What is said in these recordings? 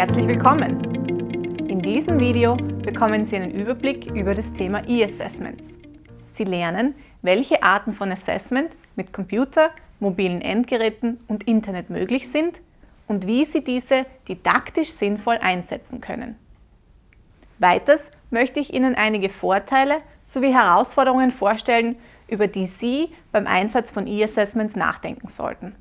Herzlich willkommen! In diesem Video bekommen Sie einen Überblick über das Thema E-Assessments. Sie lernen, welche Arten von Assessment mit Computer, mobilen Endgeräten und Internet möglich sind und wie Sie diese didaktisch sinnvoll einsetzen können. Weiters möchte ich Ihnen einige Vorteile sowie Herausforderungen vorstellen, über die Sie beim Einsatz von E-Assessments nachdenken sollten.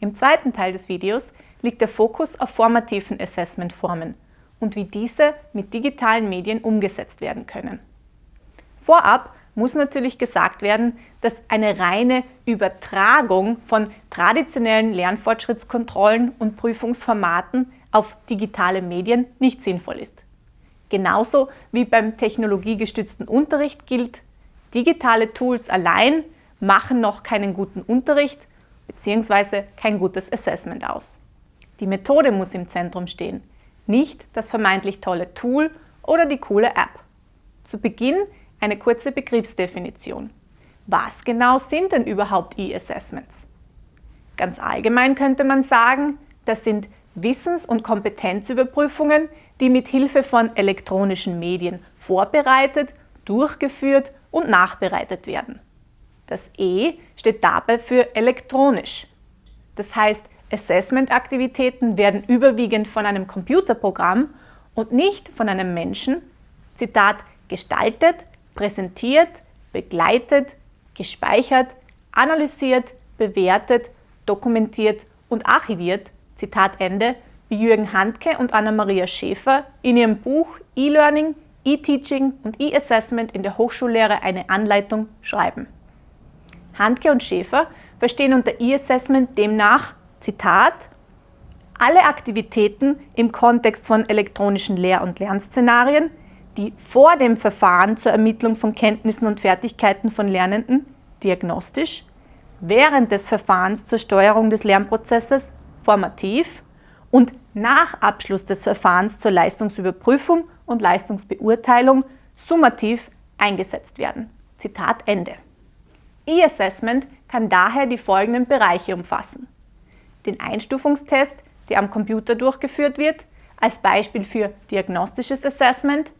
Im zweiten Teil des Videos liegt der Fokus auf formativen Assessmentformen und wie diese mit digitalen Medien umgesetzt werden können. Vorab muss natürlich gesagt werden, dass eine reine Übertragung von traditionellen Lernfortschrittskontrollen und Prüfungsformaten auf digitale Medien nicht sinnvoll ist. Genauso wie beim technologiegestützten Unterricht gilt, digitale Tools allein machen noch keinen guten Unterricht bzw. kein gutes Assessment aus. Die Methode muss im Zentrum stehen, nicht das vermeintlich tolle Tool oder die coole App. Zu Beginn eine kurze Begriffsdefinition. Was genau sind denn überhaupt E-Assessments? Ganz allgemein könnte man sagen, das sind Wissens- und Kompetenzüberprüfungen, die mit Hilfe von elektronischen Medien vorbereitet, durchgeführt und nachbereitet werden. Das E steht dabei für elektronisch. Das heißt, Assessment-Aktivitäten werden überwiegend von einem Computerprogramm und nicht von einem Menschen, Zitat, gestaltet, präsentiert, begleitet, gespeichert, analysiert, bewertet, dokumentiert und archiviert, Zitat Ende, wie Jürgen Handke und Anna-Maria Schäfer in ihrem Buch E-Learning, E-Teaching und E-Assessment in der Hochschullehre eine Anleitung schreiben. Handke und Schäfer verstehen unter E-Assessment demnach, Zitat, alle Aktivitäten im Kontext von elektronischen Lehr- und Lernszenarien, die vor dem Verfahren zur Ermittlung von Kenntnissen und Fertigkeiten von Lernenden diagnostisch, während des Verfahrens zur Steuerung des Lernprozesses formativ und nach Abschluss des Verfahrens zur Leistungsüberprüfung und Leistungsbeurteilung summativ eingesetzt werden. Zitat Ende. E-Assessment kann daher die folgenden Bereiche umfassen. Den Einstufungstest, der am Computer durchgeführt wird, als Beispiel für diagnostisches Assessment,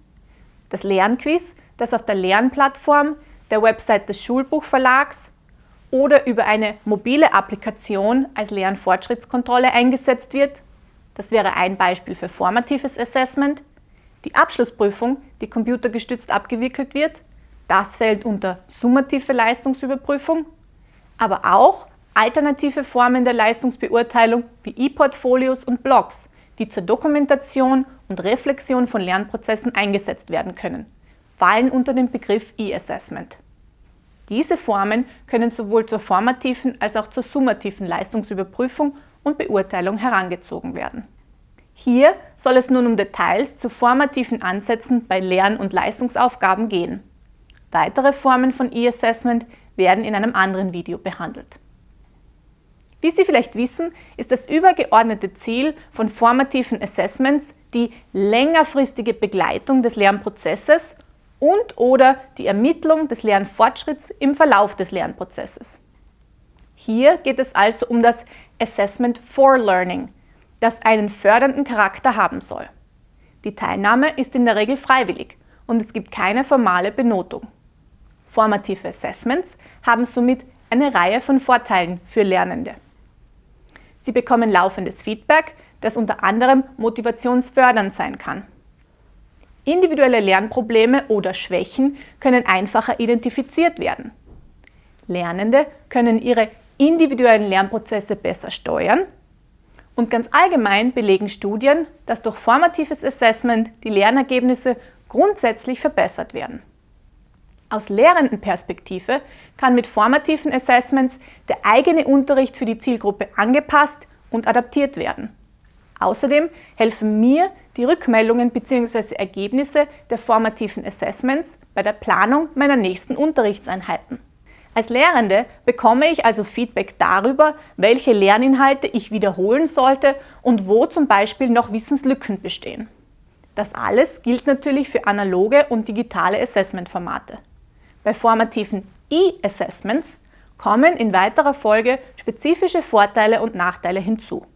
das Lernquiz, das auf der Lernplattform, der Website des Schulbuchverlags oder über eine mobile Applikation als Lernfortschrittskontrolle eingesetzt wird. Das wäre ein Beispiel für formatives Assessment. Die Abschlussprüfung, die computergestützt abgewickelt wird, das fällt unter summative Leistungsüberprüfung, aber auch alternative Formen der Leistungsbeurteilung wie E-Portfolios und Blogs, die zur Dokumentation und Reflexion von Lernprozessen eingesetzt werden können, fallen unter den Begriff E-Assessment. Diese Formen können sowohl zur formativen als auch zur summativen Leistungsüberprüfung und Beurteilung herangezogen werden. Hier soll es nun um Details zu formativen Ansätzen bei Lern- und Leistungsaufgaben gehen. Weitere Formen von E-Assessment werden in einem anderen Video behandelt. Wie Sie vielleicht wissen, ist das übergeordnete Ziel von formativen Assessments die längerfristige Begleitung des Lernprozesses und oder die Ermittlung des Lernfortschritts im Verlauf des Lernprozesses. Hier geht es also um das Assessment for Learning, das einen fördernden Charakter haben soll. Die Teilnahme ist in der Regel freiwillig und es gibt keine formale Benotung. Formative Assessments haben somit eine Reihe von Vorteilen für Lernende. Sie bekommen laufendes Feedback, das unter anderem motivationsfördernd sein kann. Individuelle Lernprobleme oder Schwächen können einfacher identifiziert werden. Lernende können ihre individuellen Lernprozesse besser steuern und ganz allgemein belegen Studien, dass durch formatives Assessment die Lernergebnisse grundsätzlich verbessert werden. Aus Lehrendenperspektive kann mit formativen Assessments der eigene Unterricht für die Zielgruppe angepasst und adaptiert werden. Außerdem helfen mir die Rückmeldungen bzw. Ergebnisse der formativen Assessments bei der Planung meiner nächsten Unterrichtseinheiten. Als Lehrende bekomme ich also Feedback darüber, welche Lerninhalte ich wiederholen sollte und wo zum Beispiel noch Wissenslücken bestehen. Das alles gilt natürlich für analoge und digitale Assessmentformate. Bei formativen E-Assessments kommen in weiterer Folge spezifische Vorteile und Nachteile hinzu.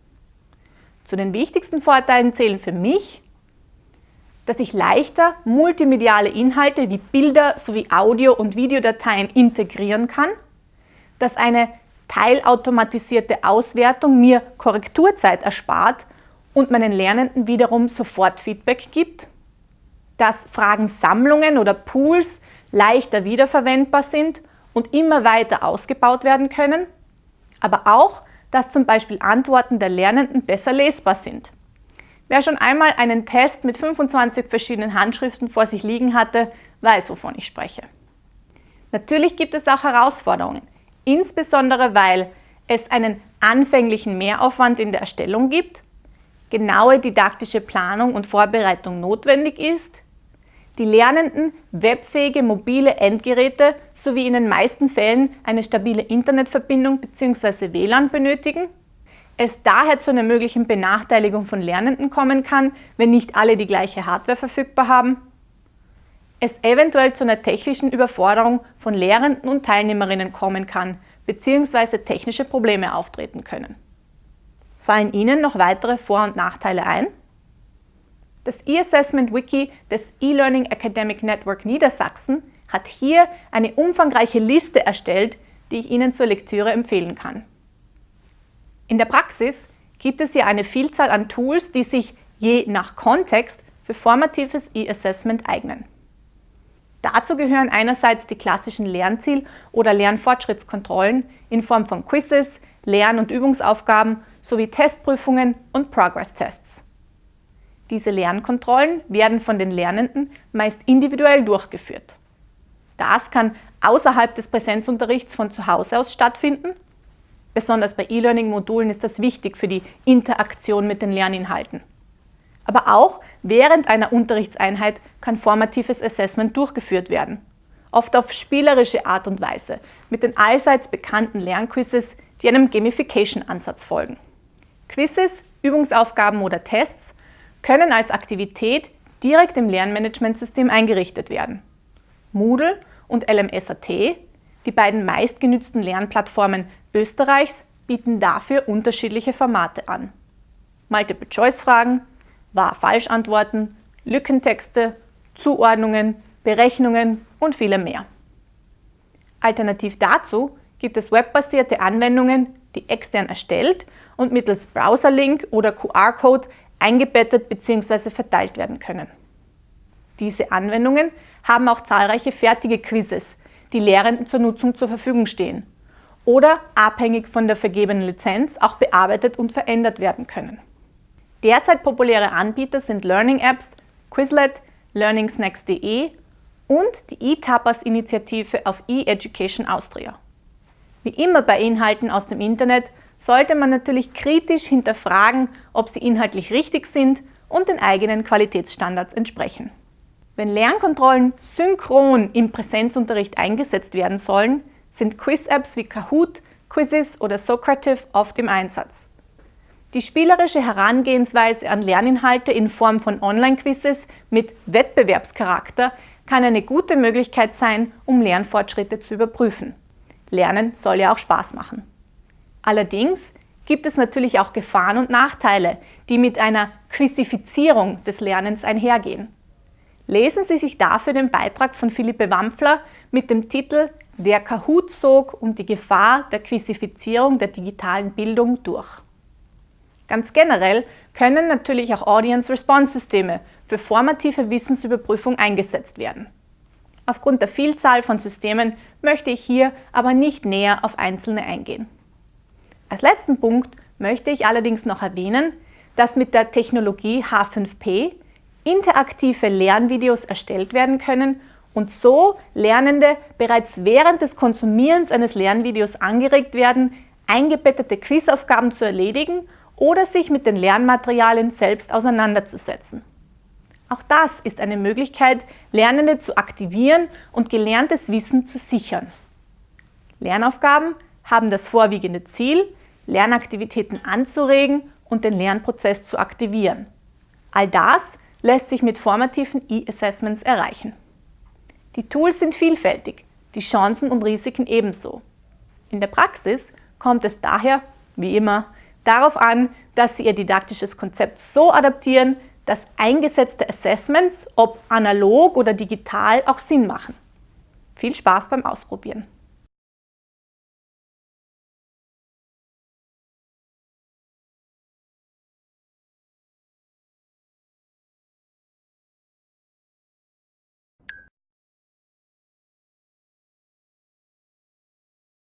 Zu den wichtigsten Vorteilen zählen für mich, dass ich leichter multimediale Inhalte wie Bilder sowie Audio- und Videodateien integrieren kann, dass eine teilautomatisierte Auswertung mir Korrekturzeit erspart und meinen Lernenden wiederum sofort Feedback gibt, dass Fragensammlungen oder Pools leichter wiederverwendbar sind und immer weiter ausgebaut werden können, aber auch, dass zum Beispiel Antworten der Lernenden besser lesbar sind. Wer schon einmal einen Test mit 25 verschiedenen Handschriften vor sich liegen hatte, weiß, wovon ich spreche. Natürlich gibt es auch Herausforderungen, insbesondere weil es einen anfänglichen Mehraufwand in der Erstellung gibt, genaue didaktische Planung und Vorbereitung notwendig ist, die Lernenden webfähige mobile Endgeräte sowie in den meisten Fällen eine stabile Internetverbindung bzw. WLAN benötigen es daher zu einer möglichen Benachteiligung von Lernenden kommen kann, wenn nicht alle die gleiche Hardware verfügbar haben, es eventuell zu einer technischen Überforderung von Lehrenden und Teilnehmerinnen kommen kann, bzw. technische Probleme auftreten können. Fallen Ihnen noch weitere Vor- und Nachteile ein? Das E-Assessment Wiki des E-Learning Academic Network Niedersachsen hat hier eine umfangreiche Liste erstellt, die ich Ihnen zur Lektüre empfehlen kann. In der Praxis gibt es hier eine Vielzahl an Tools, die sich je nach Kontext für formatives E-Assessment eignen. Dazu gehören einerseits die klassischen Lernziel- oder Lernfortschrittskontrollen in Form von Quizzes, Lern- und Übungsaufgaben sowie Testprüfungen und Progress-Tests. Diese Lernkontrollen werden von den Lernenden meist individuell durchgeführt. Das kann außerhalb des Präsenzunterrichts von zu Hause aus stattfinden Besonders bei E-Learning-Modulen ist das wichtig für die Interaktion mit den Lerninhalten. Aber auch während einer Unterrichtseinheit kann formatives Assessment durchgeführt werden. Oft auf spielerische Art und Weise, mit den allseits bekannten Lernquizzes, die einem Gamification-Ansatz folgen. Quizzes, Übungsaufgaben oder Tests können als Aktivität direkt im Lernmanagementsystem eingerichtet werden. Moodle und LMSAT, die beiden meistgenützten Lernplattformen Österreichs bieten dafür unterschiedliche Formate an. Multiple-Choice-Fragen, Wahr-Falsch-Antworten, Lückentexte, Zuordnungen, Berechnungen und viele mehr. Alternativ dazu gibt es webbasierte Anwendungen, die extern erstellt und mittels Browserlink oder QR-Code eingebettet bzw. verteilt werden können. Diese Anwendungen haben auch zahlreiche fertige Quizzes, die Lehrenden zur Nutzung zur Verfügung stehen oder abhängig von der vergebenen Lizenz auch bearbeitet und verändert werden können. Derzeit populäre Anbieter sind Learning Apps, Quizlet, learningsnacks.de und die eTapas-Initiative auf eEducation Austria. Wie immer bei Inhalten aus dem Internet sollte man natürlich kritisch hinterfragen, ob sie inhaltlich richtig sind und den eigenen Qualitätsstandards entsprechen. Wenn Lernkontrollen synchron im Präsenzunterricht eingesetzt werden sollen, sind Quiz-Apps wie Kahoot, Quizzes oder Socrative oft im Einsatz. Die spielerische Herangehensweise an Lerninhalte in Form von Online-Quizzes mit Wettbewerbscharakter kann eine gute Möglichkeit sein, um Lernfortschritte zu überprüfen. Lernen soll ja auch Spaß machen. Allerdings gibt es natürlich auch Gefahren und Nachteile, die mit einer Quizifizierung des Lernens einhergehen. Lesen Sie sich dafür den Beitrag von Philippe Wampfler mit dem Titel der Kahoot sog und die Gefahr der Quizifizierung der digitalen Bildung durch. Ganz generell können natürlich auch Audience-Response-Systeme für formative Wissensüberprüfung eingesetzt werden. Aufgrund der Vielzahl von Systemen möchte ich hier aber nicht näher auf einzelne eingehen. Als letzten Punkt möchte ich allerdings noch erwähnen, dass mit der Technologie H5P interaktive Lernvideos erstellt werden können und so Lernende bereits während des Konsumierens eines Lernvideos angeregt werden, eingebettete Quizaufgaben zu erledigen oder sich mit den Lernmaterialien selbst auseinanderzusetzen. Auch das ist eine Möglichkeit, Lernende zu aktivieren und gelerntes Wissen zu sichern. Lernaufgaben haben das vorwiegende Ziel, Lernaktivitäten anzuregen und den Lernprozess zu aktivieren. All das lässt sich mit formativen E-Assessments erreichen. Die Tools sind vielfältig, die Chancen und Risiken ebenso. In der Praxis kommt es daher, wie immer, darauf an, dass Sie Ihr didaktisches Konzept so adaptieren, dass eingesetzte Assessments, ob analog oder digital, auch Sinn machen. Viel Spaß beim Ausprobieren!